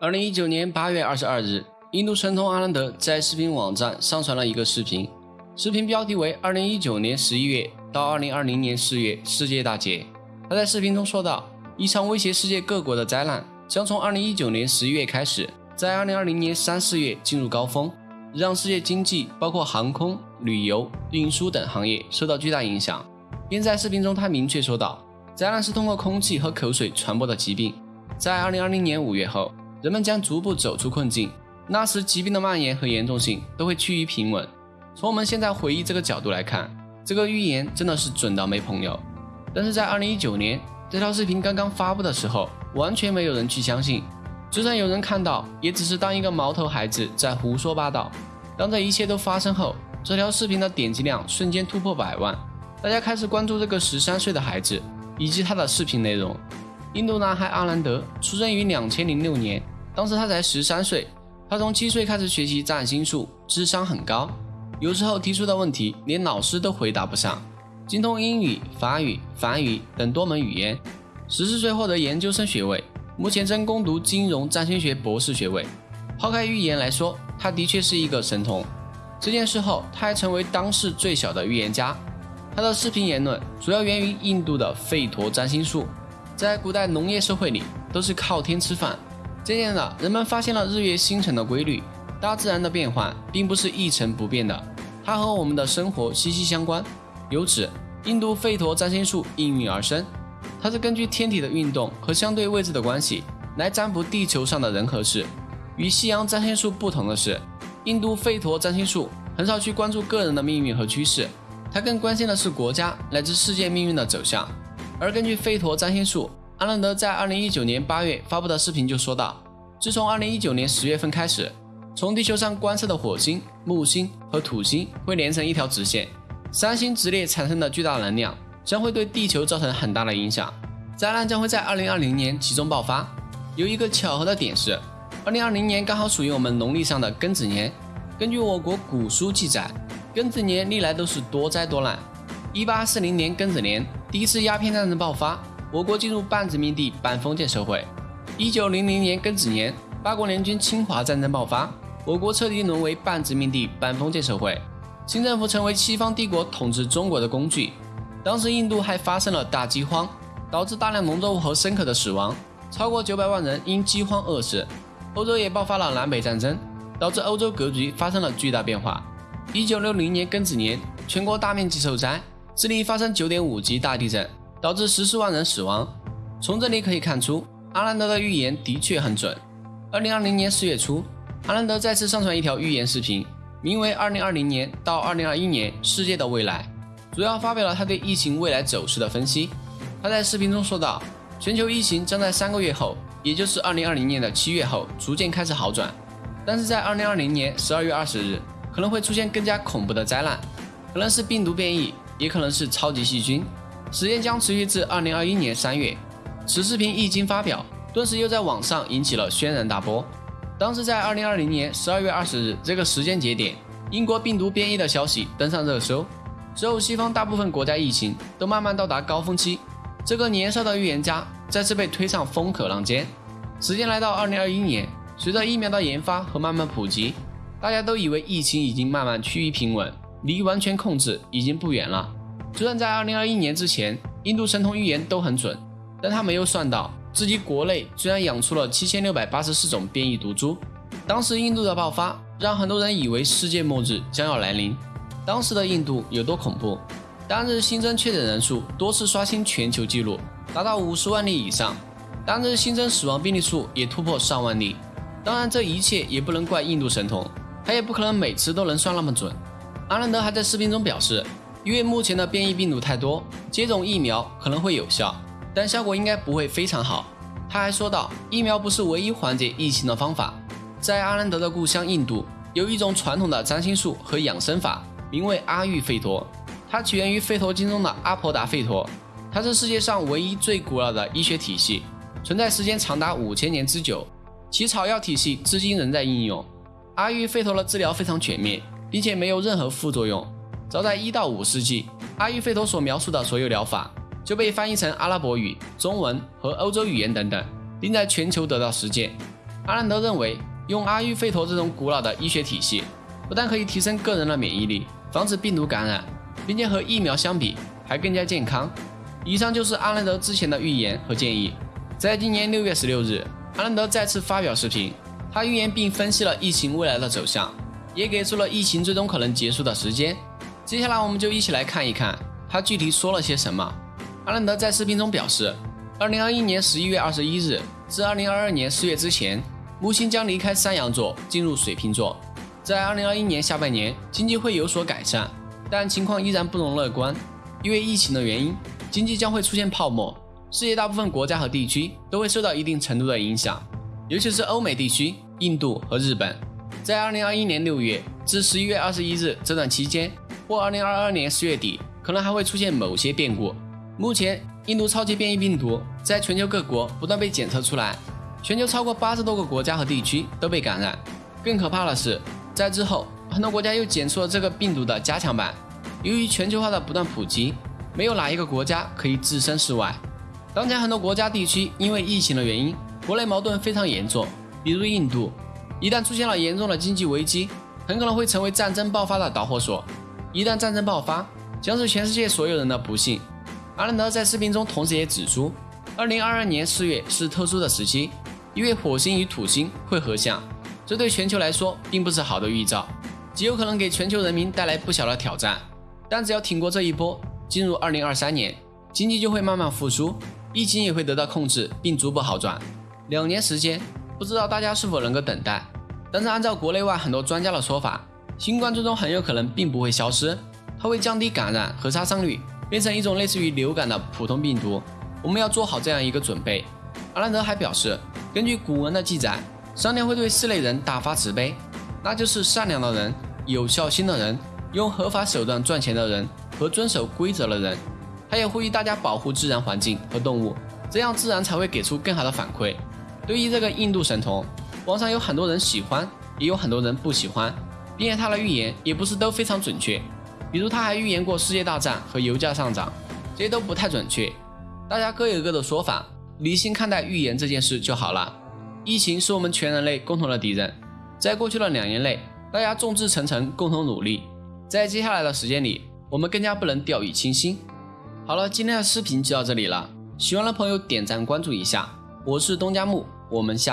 二零一九年八月二十二日，印度神童阿兰德在视频网站上传了一个视频，视频标题为“二零一九年十一月到二零二零年四月世界大劫”。他在视频中说道：“一场威胁世界各国的灾难将从二零一九年十一月开始，在二零二零年三四月进入高峰，让世界经济包括航空、旅游、运输等行业受到巨大影响。”并在视频中，他明确说道：“灾难是通过空气和口水传播的疾病，在二零二零年五月后。”人们将逐步走出困境，那时疾病的蔓延和严重性都会趋于平稳。从我们现在回忆这个角度来看，这个预言真的是准到没朋友。但是在二零一九年这条视频刚刚发布的时候，完全没有人去相信，就算有人看到，也只是当一个毛头孩子在胡说八道。当这一切都发生后，这条视频的点击量瞬间突破百万，大家开始关注这个十三岁的孩子以及他的视频内容。印度男孩阿兰德出生于两千零六年。当时他才十三岁，他从七岁开始学习占星术，智商很高，有时候提出的问题连老师都回答不上，精通英语、法语、梵语等多门语言。十四岁获得研究生学位，目前正攻读金融占星学博士学位。抛开预言来说，他的确是一个神童。这件事后，他还成为当世最小的预言家。他的视频言论主要源于印度的吠陀占星术，在古代农业社会里都是靠天吃饭。渐渐的，人们发现了日月星辰的规律，大自然的变换并不是一成不变的，它和我们的生活息息相关。由此，印度吠陀占星术应运而生。它是根据天体的运动和相对位置的关系来占卜地球上的人和事。与西洋占星术不同的是，印度吠陀占星术很少去关注个人的命运和趋势，它更关心的是国家乃至世界命运的走向。而根据吠陀占星术，阿兰德在二零一九年八月发布的视频就说到，自从二零一九年十月份开始，从地球上观测的火星、木星和土星会连成一条直线，三星直列产生的巨大能量将会对地球造成很大的影响，灾难将会在二零二零年集中爆发。有一个巧合的点是，二零二零年刚好属于我们农历上的庚子年。根据我国古书记载，庚子年历来都是多灾多难。一八四零年庚子年，第一次鸦片战争爆发。我国进入半殖民地半封建社会。一九零零年庚子年，八国联军侵华战争爆发，我国彻底沦为半殖民地半封建社会，新政府成为西方帝国统治中国的工具。当时印度还发生了大饥荒，导致大量农作物和牲口的死亡，超过九百万人因饥荒饿死。欧洲也爆发了南北战争，导致欧洲格局发生了巨大变化。一九六零年庚子年，全国大面积受灾，智利发生九点五级大地震。导致十四万人死亡。从这里可以看出，阿兰德的预言的确很准。二零二零年四月初，阿兰德再次上传一条预言视频，名为《二零二零年到二零二一年世界的未来》，主要发表了他对疫情未来走势的分析。他在视频中说道：“全球疫情将在三个月后，也就是二零二零年的七月后逐渐开始好转，但是在二零二零年十二月二十日，可能会出现更加恐怖的灾难，可能是病毒变异，也可能是超级细菌。”时间将持续至二零二一年三月。此视频一经发表，顿时又在网上引起了轩然大波。当时在二零二零年十二月二十日这个时间节点，英国病毒变异的消息登上热搜。之后，西方大部分国家疫情都慢慢到达高峰期。这个年少的预言家再次被推上风口浪尖。时间来到二零二一年，随着疫苗的研发和慢慢普及，大家都以为疫情已经慢慢趋于平稳，离完全控制已经不远了。就算在二零二一年之前，印度神童预言都很准，但他没有算到自己国内居然养出了七千六百八十四种变异毒株。当时印度的爆发让很多人以为世界末日将要来临。当时的印度有多恐怖？当日新增确诊人数多次刷新全球纪录，达到五十万例以上；当日新增死亡病例数也突破上万例。当然，这一切也不能怪印度神童，他也不可能每次都能算那么准。阿兰德还在视频中表示。因为目前的变异病毒太多，接种疫苗可能会有效，但效果应该不会非常好。他还说到，疫苗不是唯一缓解疫情的方法。在阿兰德的故乡印度，有一种传统的占星术和养生法，名为阿育吠陀。它起源于吠陀经中的阿婆达吠陀，它是世界上唯一最古老的医学体系，存在时间长达五千年之久。其草药体系至今仍在应用。阿育吠陀的治疗非常全面，并且没有任何副作用。早在一到五世纪，阿育吠陀所描述的所有疗法就被翻译成阿拉伯语、中文和欧洲语言等等，并在全球得到实践。阿兰德认为，用阿育吠陀这种古老的医学体系，不但可以提升个人的免疫力，防止病毒感染，并且和疫苗相比还更加健康。以上就是阿兰德之前的预言和建议。在今年六月十六日，阿兰德再次发表视频，他预言并分析了疫情未来的走向，也给出了疫情最终可能结束的时间。接下来，我们就一起来看一看他具体说了些什么。阿兰德在视频中表示，二零二一年十一月二十一日至二零二二年四月之前。木星将离开山羊座，进入水瓶座。在二零二一年下半年，经济会有所改善，但情况依然不容乐观。因为疫情的原因，经济将会出现泡沫，世界大部分国家和地区都会受到一定程度的影响，尤其是欧美地区、印度和日本。在二零二一年六月至十一月二十一日这段期间，或二零二二年四月底，可能还会出现某些变故。目前，印度超级变异病毒在全球各国不断被检测出来。全球超过八十多个国家和地区都被感染，更可怕的是，在之后很多国家又检出了这个病毒的加强版。由于全球化的不断普及，没有哪一个国家可以置身事外。当前很多国家地区因为疫情的原因，国内矛盾非常严重。比如印度，一旦出现了严重的经济危机，很可能会成为战争爆发的导火索。一旦战争爆发，将是全世界所有人的不幸。阿兰德在视频中同时也指出，二零二二年四月是特殊的时期。因为火星与土星会合相，这对全球来说并不是好的预兆，极有可能给全球人民带来不小的挑战。但只要挺过这一波，进入二零二三年，经济就会慢慢复苏，疫情也会得到控制并逐步好转。两年时间，不知道大家是否能够等待？但是按照国内外很多专家的说法，新冠最终很有可能并不会消失，它会降低感染和杀伤率，变成一种类似于流感的普通病毒。我们要做好这样一个准备。阿兰德还表示。根据古文的记载，上天会对四类人大发慈悲，那就是善良的人、有孝心的人、用合法手段赚钱的人和遵守规则的人。他也呼吁大家保护自然环境和动物，这样自然才会给出更好的反馈。对于这个印度神童，网上有很多人喜欢，也有很多人不喜欢，并且他的预言也不是都非常准确。比如他还预言过世界大战和油价上涨，这些都不太准确。大家各有各的说法。理性看待预言这件事就好了。疫情是我们全人类共同的敌人，在过去的两年内，大家众志成城，共同努力。在接下来的时间里，我们更加不能掉以轻心。好了，今天的视频就到这里了，喜欢的朋友点赞关注一下。我是东家木，我们下期。